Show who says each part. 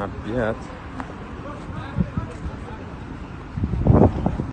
Speaker 1: Not yet.